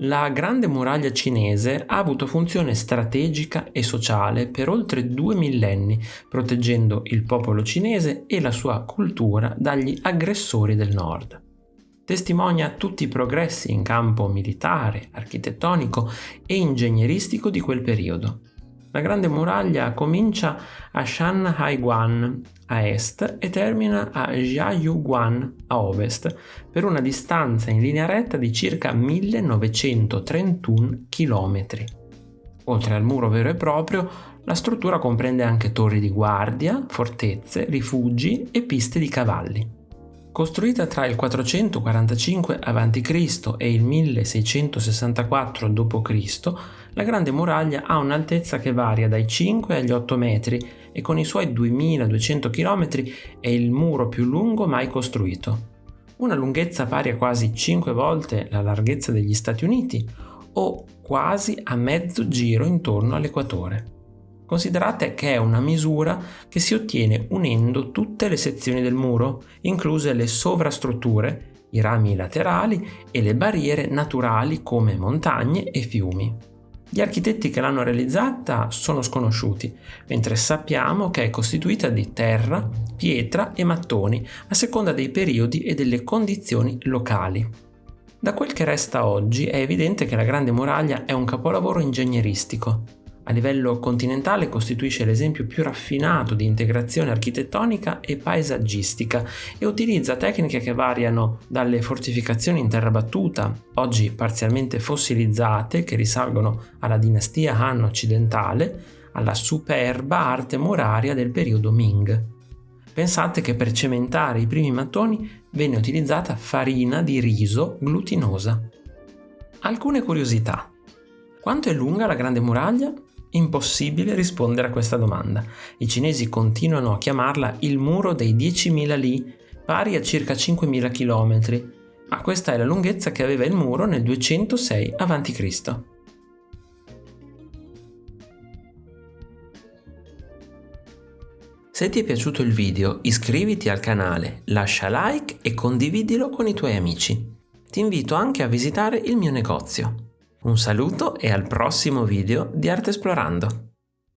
La Grande Muraglia cinese ha avuto funzione strategica e sociale per oltre due millenni, proteggendo il popolo cinese e la sua cultura dagli aggressori del nord. Testimonia tutti i progressi in campo militare, architettonico e ingegneristico di quel periodo. La Grande Muraglia comincia a Shanhaiguan a est e termina a Jiayuguan a ovest per una distanza in linea retta di circa 1931 km. Oltre al muro vero e proprio, la struttura comprende anche torri di guardia, fortezze, rifugi e piste di cavalli. Costruita tra il 445 a.C. e il 1664 d.C., la Grande Muraglia ha un'altezza che varia dai 5 agli 8 metri e con i suoi 2200 km è il muro più lungo mai costruito. Una lunghezza pari a quasi 5 volte la larghezza degli Stati Uniti o quasi a mezzo giro intorno all'equatore. Considerate che è una misura che si ottiene unendo tutte le sezioni del muro, incluse le sovrastrutture, i rami laterali e le barriere naturali come montagne e fiumi. Gli architetti che l'hanno realizzata sono sconosciuti, mentre sappiamo che è costituita di terra, pietra e mattoni, a seconda dei periodi e delle condizioni locali. Da quel che resta oggi è evidente che la Grande Muraglia è un capolavoro ingegneristico, a livello continentale costituisce l'esempio più raffinato di integrazione architettonica e paesaggistica e utilizza tecniche che variano dalle fortificazioni in terra battuta, oggi parzialmente fossilizzate, che risalgono alla dinastia Han occidentale, alla superba arte muraria del periodo Ming. Pensate che per cementare i primi mattoni venne utilizzata farina di riso glutinosa. Alcune curiosità. Quanto è lunga la Grande Muraglia? Impossibile rispondere a questa domanda. I cinesi continuano a chiamarla il muro dei 10.000 li, pari a circa 5.000 km, ma questa è la lunghezza che aveva il muro nel 206 a.C. Se ti è piaciuto il video iscriviti al canale, lascia like e condividilo con i tuoi amici. Ti invito anche a visitare il mio negozio. Un saluto e al prossimo video di Arte Esplorando!